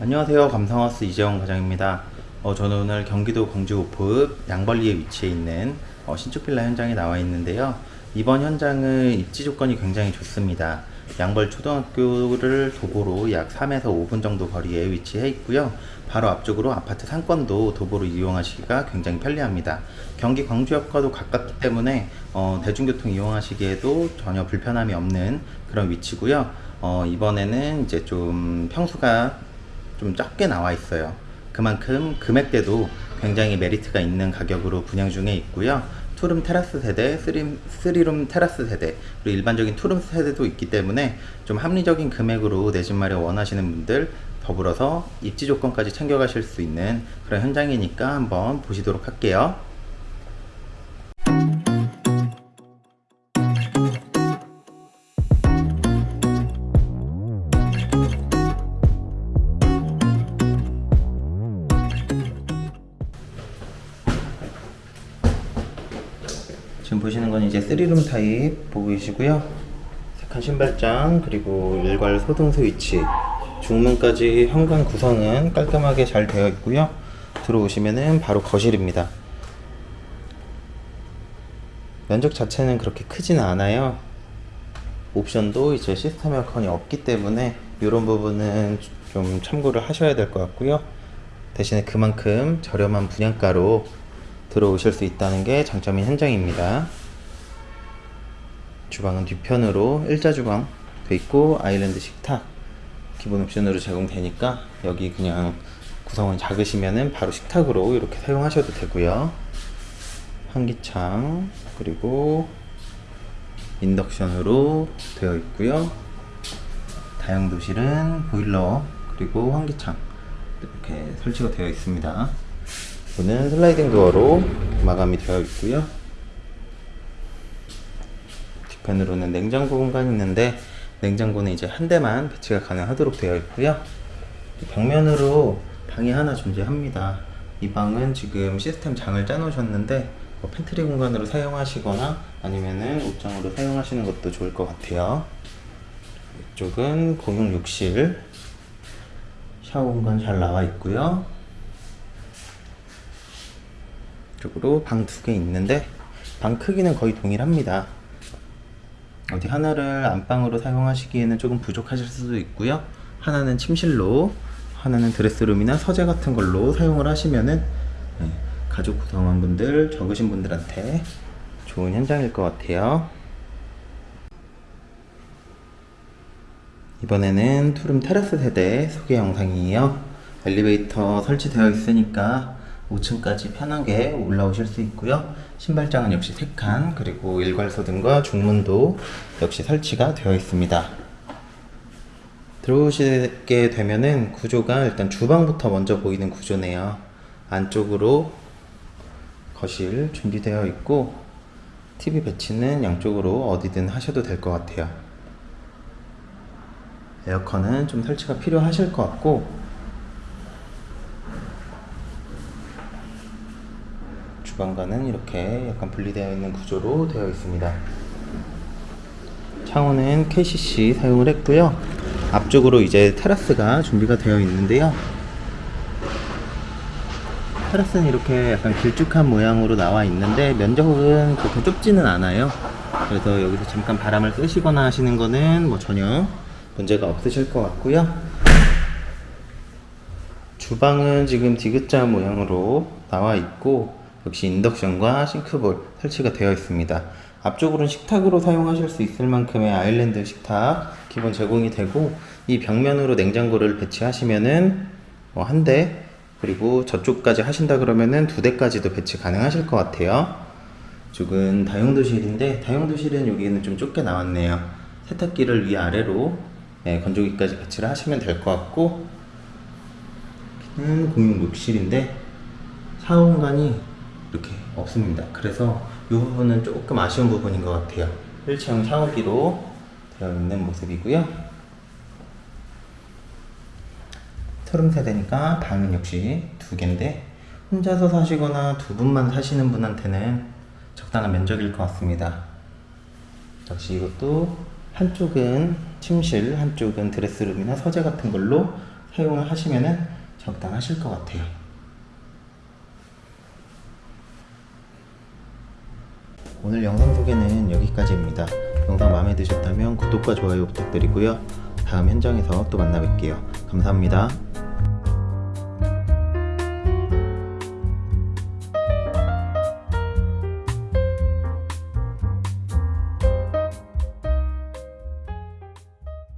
안녕하세요. 감성하우스 이재원 과장입니다. 어, 저는 오늘 경기도 광주 오포읍 양벌리에 위치해 있는 어, 신축 빌라 현장에 나와 있는데요. 이번 현장은 입지 조건이 굉장히 좋습니다. 양벌 초등학교를 도보로 약 3에서 5분 정도 거리에 위치해 있고요. 바로 앞쪽으로 아파트 상권도 도보로 이용하시기가 굉장히 편리합니다. 경기 광주역과도 가깝기 때문에 어, 대중교통 이용하시기에도 전혀 불편함이 없는 그런 위치고요. 어, 이번에는 이제 좀 평수가 좀 적게 나와 있어요. 그만큼 금액대도 굉장히 메리트가 있는 가격으로 분양 중에 있고요. 투룸 테라스 세대, 쓰리, 쓰리룸 테라스 세대 그리고 일반적인 투룸 세대도 있기 때문에 좀 합리적인 금액으로 내 집 마련 원하시는 분들 더불어서 입지 조건까지 챙겨가실 수 있는 그런 현장이니까 한번 보시도록 할게요 지금 보시는 건 이제 3룸 타입 보고 계시고요. 색한 신발장 그리고 일괄 소등 스위치 중문까지 현관 구성은 깔끔하게 잘 되어 있고요. 들어오시면은 바로 거실입니다. 면적 자체는 그렇게 크지는 않아요. 옵션도 이제 시스템 에어컨이 없기 때문에 이런 부분은 좀 참고를 하셔야 될 것 같고요. 대신에 그만큼 저렴한 분양가로 들어오실 수 있다는 게 장점인 현장입니다. 주방은 뒤편으로 일자 주방 돼 있고 아일랜드 식탁 기본 옵션으로 제공되니까 여기 그냥 구성원 작으시면은 바로 식탁으로 이렇게 사용하셔도 되고요. 환기창 그리고 인덕션으로 되어 있고요. 다용도실은 보일러 그리고 환기창 이렇게 설치가 되어 있습니다. 문은 슬라이딩 도어로 마감이 되어 있고요. 뒤편으로는 냉장고 공간이 있는데 냉장고는 이제 한 대만 배치가 가능하도록 되어 있고요. 벽면으로 방이 하나 존재합니다. 이 방은 지금 시스템 장을 짜 놓으셨는데 뭐 팬트리 공간으로 사용하시거나 아니면은 옷장으로 사용하시는 것도 좋을 것 같아요. 이쪽은 공용 욕실. 샤워 공간 잘 나와 있고요 쪽으로 방 두 개 있는데 방 크기는 거의 동일합니다. 어디 하나를 안방으로 사용하시기에는 조금 부족하실 수도 있고요. 하나는 침실로 하나는 드레스룸이나 서재 같은 걸로 사용을 하시면은 네, 가족 구성원분들 적으신 분들한테 좋은 현장일 것 같아요. 이번에는 투룸 테라스 세대 소개 영상이에요. 엘리베이터 설치되어 있으니까 5층까지 편하게 올라오실 수 있고요. 신발장은 역시 3칸 그리고 일괄소등과 중문도 역시 설치가 되어 있습니다. 들어오시게 되면은 구조가 일단 주방부터 먼저 보이는 구조네요. 안쪽으로 거실 준비되어 있고 TV 배치는 양쪽으로 어디든 하셔도 될 것 같아요. 에어컨은 좀 설치가 필요하실 것 같고 주방과는 이렇게 약간 분리되어 있는 구조로 되어 있습니다. 창호는 KCC 사용을 했고요. 앞쪽으로 이제 테라스가 준비가 되어 있는데요. 테라스는 이렇게 약간 길쭉한 모양으로 나와 있는데 면적은 그렇게 좁지는 않아요. 그래서 여기서 잠깐 바람을 쐬시거나 하시는 거는 뭐 전혀 문제가 없으실 것 같고요. 주방은 지금 디귿자 모양으로 나와 있고 역시 인덕션과 싱크볼 설치가 되어 있습니다. 앞쪽으로는 식탁으로 사용하실 수 있을 만큼의 아일랜드 식탁 기본 제공이 되고 이 벽면으로 냉장고를 배치하시면은 뭐 한대 그리고 저쪽까지 하신다 그러면은 두 대까지도 배치 가능하실 것 같아요. 이쪽은 다용도실인데 다용도실은 여기는 좀 좁게 나왔네요. 세탁기를 위아래로 네, 건조기까지 배치를 하시면 될 것 같고 여기는 공용 욕실인데 샤워 공간이 이렇게 없습니다. 그래서 이 부분은 조금 아쉬운 부분인 것 같아요. 1층 샤워기로 되어 있는 모습이고요. 트름 세대니까 방은 역시 두 개인데 혼자서 사시거나 두 분만 사시는 분한테는 적당한 면적일 것 같습니다. 역시 이것도 한쪽은 침실, 한쪽은 드레스룸이나 서재 같은 걸로 사용을 하시면은 적당하실 것 같아요. 오늘 영상 소개는 여기까지입니다. 영상 마음에 드셨다면 구독과 좋아요 부탁드리고요. 다음 현장에서 또 만나 뵐게요. 감사합니다.